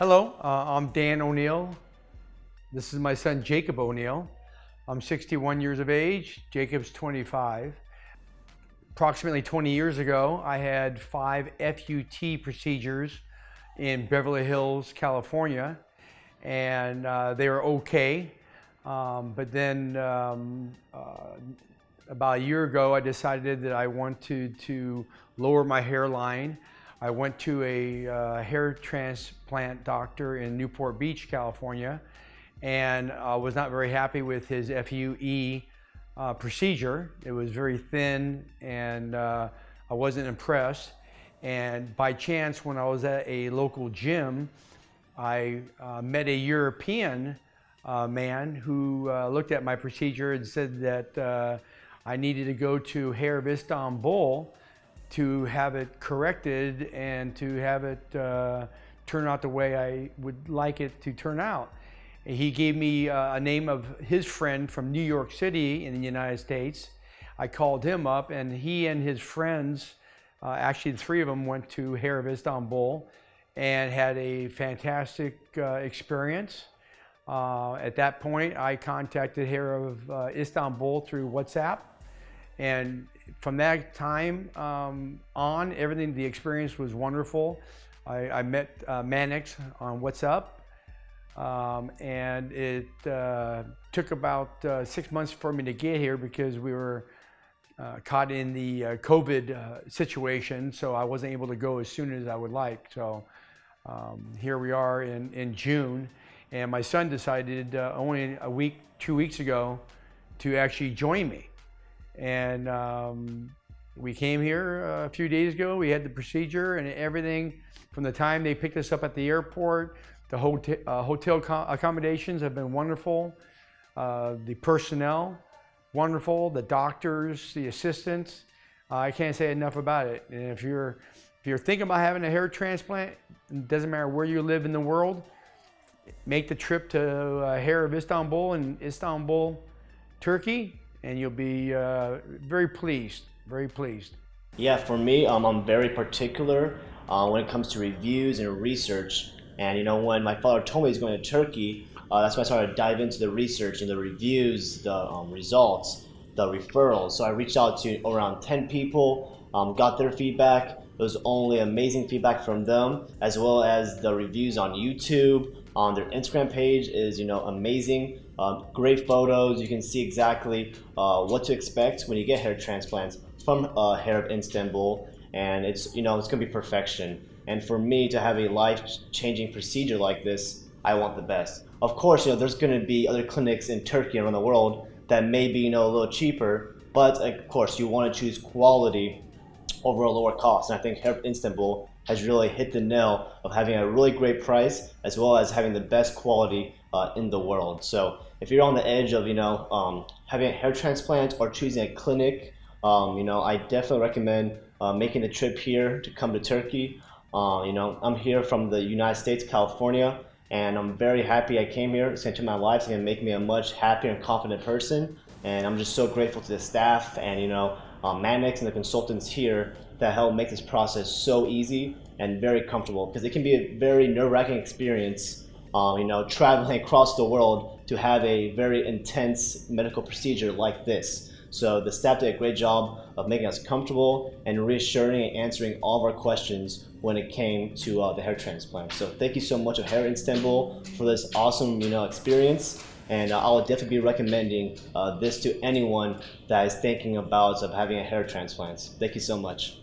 Hello, uh, I'm Dan O'Neill. This is my son Jacob O'Neill. I'm 61 years of age, Jacob's 25. Approximately 20 years ago, I had five FUT procedures in Beverly Hills, California, and uh, they were okay. Um, but then um, uh, about a year ago, I decided that I wanted to lower my hairline. I went to a uh, hair transplant doctor in Newport Beach, California, and I was not very happy with his FUE uh, procedure. It was very thin and uh, I wasn't impressed. And by chance, when I was at a local gym, I uh, met a European uh, man who uh, looked at my procedure and said that I needed to go to Hair of Istanbul to have it corrected and to have it uh, turn out the way I would like it to turn out. He gave me uh, a name of his friend from New York City in the United States. I called him up and he and his friends, uh, actually the three of them went to Hair of Istanbul and had a fantastic uh, experience. Uh, at that point, I contacted Hair of uh, Istanbul through WhatsApp and from that time um, on, everything, the experience was wonderful. I, I met uh, Mannix on WhatsApp, um, and it uh, took about uh, six months for me to get here because we were uh, caught in the uh, COVID uh, situation, so I wasn't able to go as soon as I would like. So um, here we are in, in June, and my son decided only a week, two weeks ago, to actually join me. And um, we came here a few days ago. We had the procedure and everything from the time they picked us up at the airport. The hotel, uh, hotel accommodations have been wonderful. Uh, the personnel, wonderful. The doctors, the assistants. Uh, I can't say enough about it. And if you're if you're thinking about having a hair transplant, it doesn't matter where you live in the world, make the trip to uh, Hair of Istanbul in Istanbul, Turkey and you'll be uh, very pleased, very pleased. Yeah, for me, um, I'm very particular uh, when it comes to reviews and research. And you know, when my father told me he's going to Turkey, uh, that's when I started to dive into the research and the reviews, the um, results, the referrals. So I reached out to around 10 people, um, got their feedback. It was only amazing feedback from them, as well as the reviews on YouTube, on their Instagram page is you know amazing. Uh, great photos. You can see exactly uh, what to expect when you get hair transplants from uh, Hair of Istanbul, and it's you know it's gonna be perfection. And for me to have a life-changing procedure like this, I want the best. Of course, you know there's gonna be other clinics in Turkey around the world that may be you know a little cheaper, but of course you want to choose quality over a lower cost. And I think Hair of Istanbul has really hit the nail of having a really great price as well as having the best quality uh, in the world. So if you're on the edge of you know um, having a hair transplant or choosing a clinic, um, you know I definitely recommend uh, making the trip here to come to Turkey. Uh, you know I'm here from the United States, California, and I'm very happy I came here. It's going to my life. It's going to make me a much happier and confident person. And I'm just so grateful to the staff and you know um, Mannix and the consultants here that help make this process so easy and very comfortable because it can be a very nerve-wracking experience um, you know, traveling across the world to have a very intense medical procedure like this. So the staff did a great job of making us comfortable and reassuring and answering all of our questions when it came to uh, the hair transplant. So thank you so much of Hair Istanbul for this awesome you know, experience. And uh, I will definitely be recommending uh, this to anyone that is thinking about of having a hair transplant. Thank you so much.